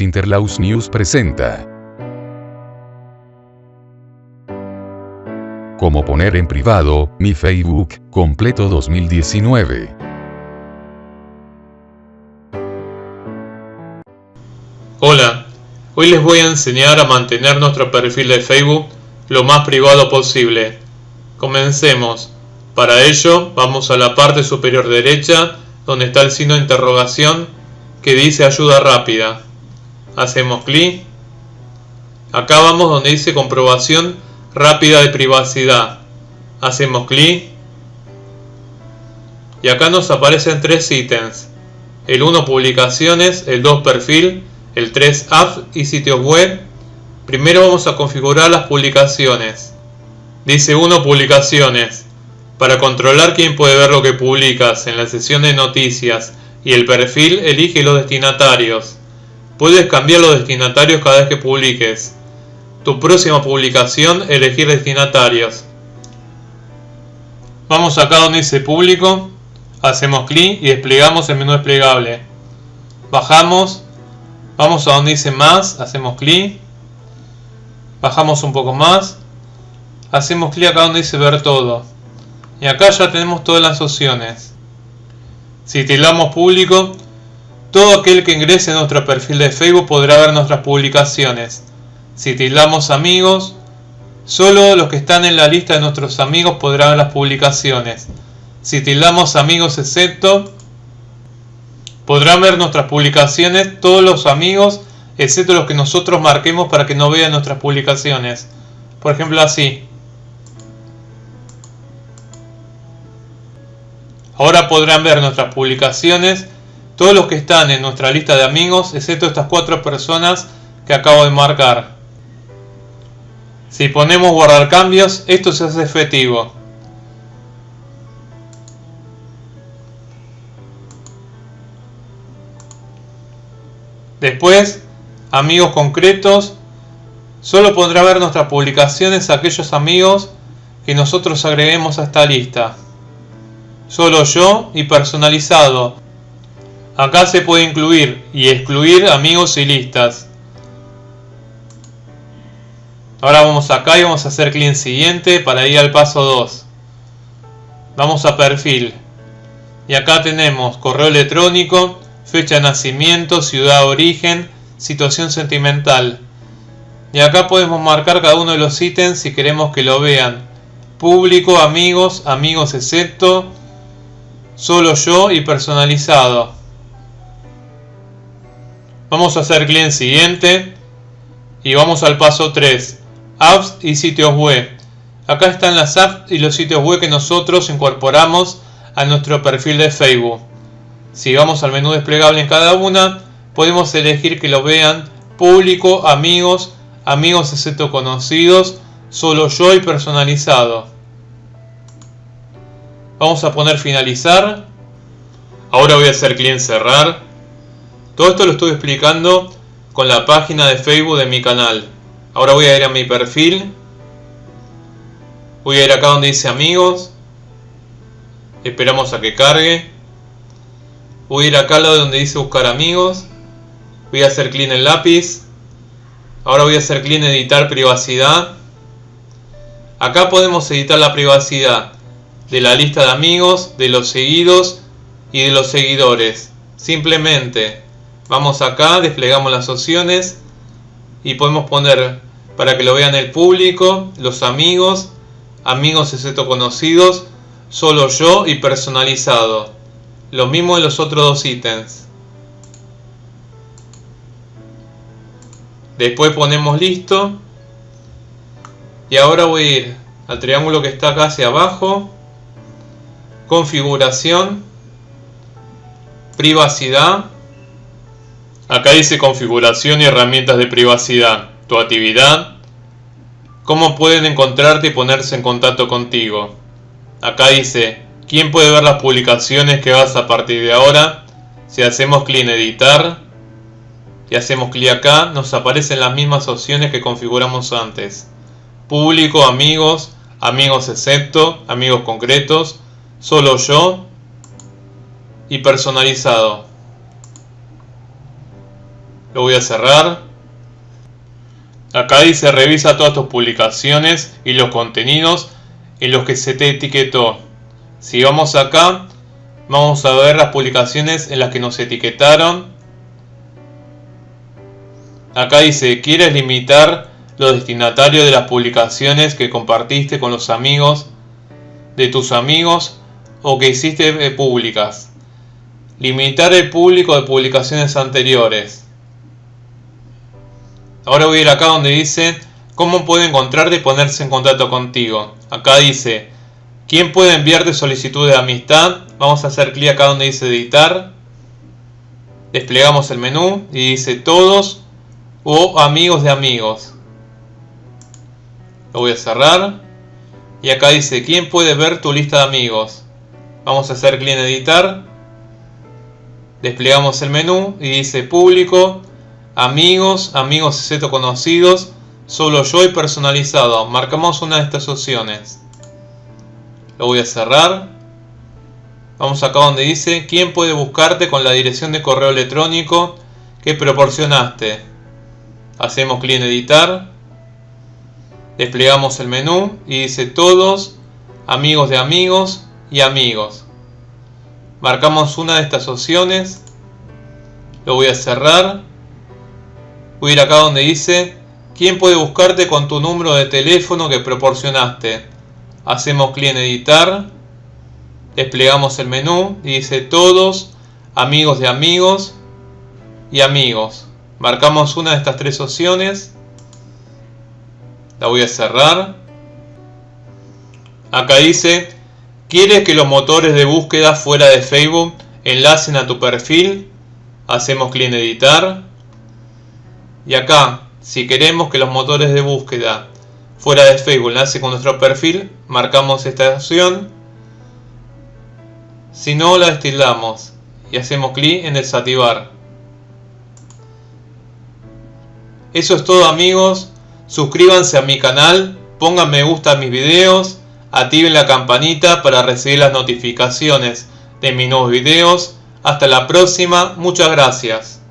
Interlaus News presenta. Cómo poner en privado mi Facebook completo 2019. Hola, hoy les voy a enseñar a mantener nuestro perfil de Facebook lo más privado posible. Comencemos. Para ello vamos a la parte superior derecha donde está el signo de interrogación que dice ayuda rápida. Hacemos clic. Acá vamos donde dice comprobación rápida de privacidad. Hacemos clic. Y acá nos aparecen tres ítems. El 1 publicaciones, el 2 perfil, el 3 apps y sitios web. Primero vamos a configurar las publicaciones. Dice 1 publicaciones. Para controlar quién puede ver lo que publicas en la sesión de noticias y el perfil, elige los destinatarios. Puedes cambiar los destinatarios cada vez que publiques. Tu próxima publicación, elegir destinatarios. Vamos acá donde dice público, hacemos clic y desplegamos el menú desplegable. Bajamos, vamos a donde dice más, hacemos clic. Bajamos un poco más, hacemos clic acá donde dice ver todo. Y acá ya tenemos todas las opciones. Si tildamos público, todo aquel que ingrese a nuestro perfil de Facebook podrá ver nuestras publicaciones. Si tildamos amigos, solo los que están en la lista de nuestros amigos podrán ver las publicaciones. Si tildamos amigos excepto, podrán ver nuestras publicaciones todos los amigos excepto los que nosotros marquemos para que no vean nuestras publicaciones. Por ejemplo así. Ahora podrán ver nuestras publicaciones todos los que están en nuestra lista de amigos, excepto estas cuatro personas que acabo de marcar. Si ponemos guardar cambios, esto se hace efectivo. Después, amigos concretos, solo podrá ver nuestras publicaciones aquellos amigos que nosotros agreguemos a esta lista solo yo y personalizado. Acá se puede incluir y excluir amigos y listas. Ahora vamos acá y vamos a hacer clic en siguiente para ir al paso 2. Vamos a perfil. Y acá tenemos correo electrónico, fecha de nacimiento, ciudad de origen, situación sentimental. Y acá podemos marcar cada uno de los ítems si queremos que lo vean. Público, amigos, amigos excepto, solo yo y personalizado. Vamos a hacer clic en siguiente y vamos al paso 3, apps y sitios web. Acá están las apps y los sitios web que nosotros incorporamos a nuestro perfil de Facebook. Si vamos al menú desplegable en cada una, podemos elegir que lo vean público, amigos, amigos excepto conocidos, solo yo y personalizado. Vamos a poner finalizar. Ahora voy a hacer clic en cerrar. Todo esto lo estuve explicando con la página de Facebook de mi canal. Ahora voy a ir a mi perfil. Voy a ir acá donde dice amigos. Esperamos a que cargue. Voy a ir acá al lado donde dice buscar amigos. Voy a hacer clic en lápiz. Ahora voy a hacer clic en editar privacidad. Acá podemos editar la privacidad de la lista de amigos, de los seguidos y de los seguidores. Simplemente vamos acá, desplegamos las opciones y podemos poner para que lo vean el público, los amigos, amigos excepto conocidos, solo yo y personalizado. Lo mismo en los otros dos ítems. Después ponemos listo. Y ahora voy a ir al triángulo que está acá hacia abajo configuración, privacidad. Acá dice configuración y herramientas de privacidad, tu actividad, cómo pueden encontrarte y ponerse en contacto contigo. Acá dice quién puede ver las publicaciones que vas a partir de ahora. Si hacemos clic en editar y hacemos clic acá, nos aparecen las mismas opciones que configuramos antes. Público, amigos, amigos excepto, amigos concretos, solo yo y personalizado. Lo voy a cerrar. Acá dice revisa todas tus publicaciones y los contenidos en los que se te etiquetó. Si vamos acá, vamos a ver las publicaciones en las que nos etiquetaron. Acá dice, ¿quieres limitar los destinatarios de las publicaciones que compartiste con los amigos de tus amigos o que hiciste eh, públicas? Limitar el público de publicaciones anteriores. Ahora voy a ir acá donde dice cómo puede encontrarte y ponerse en contacto contigo. Acá dice quién puede enviarte solicitud de amistad. Vamos a hacer clic acá donde dice editar. Desplegamos el menú y dice todos o amigos de amigos. Lo voy a cerrar. Y acá dice quién puede ver tu lista de amigos. Vamos a hacer clic en editar. Desplegamos el menú y dice público amigos, amigos excepto conocidos, solo yo y personalizado. Marcamos una de estas opciones. Lo voy a cerrar. Vamos acá donde dice quién puede buscarte con la dirección de correo electrónico que proporcionaste. Hacemos clic en editar. Desplegamos el menú y dice todos, amigos de amigos y amigos. Marcamos una de estas opciones. Lo voy a cerrar Voy a ir acá donde dice ¿Quién puede buscarte con tu número de teléfono que proporcionaste? Hacemos clic en editar. Desplegamos el menú y dice todos, amigos de amigos y amigos. Marcamos una de estas tres opciones. La voy a cerrar. Acá dice, ¿quieres que los motores de búsqueda fuera de Facebook enlacen a tu perfil? Hacemos clic en editar. Y acá, si queremos que los motores de búsqueda fuera de Facebook enlace con nuestro perfil, marcamos esta opción. Si no, la destildamos y hacemos clic en desactivar. Eso es todo amigos. Suscríbanse a mi canal, pongan me gusta a mis videos, activen la campanita para recibir las notificaciones de mis nuevos videos. Hasta la próxima, muchas gracias.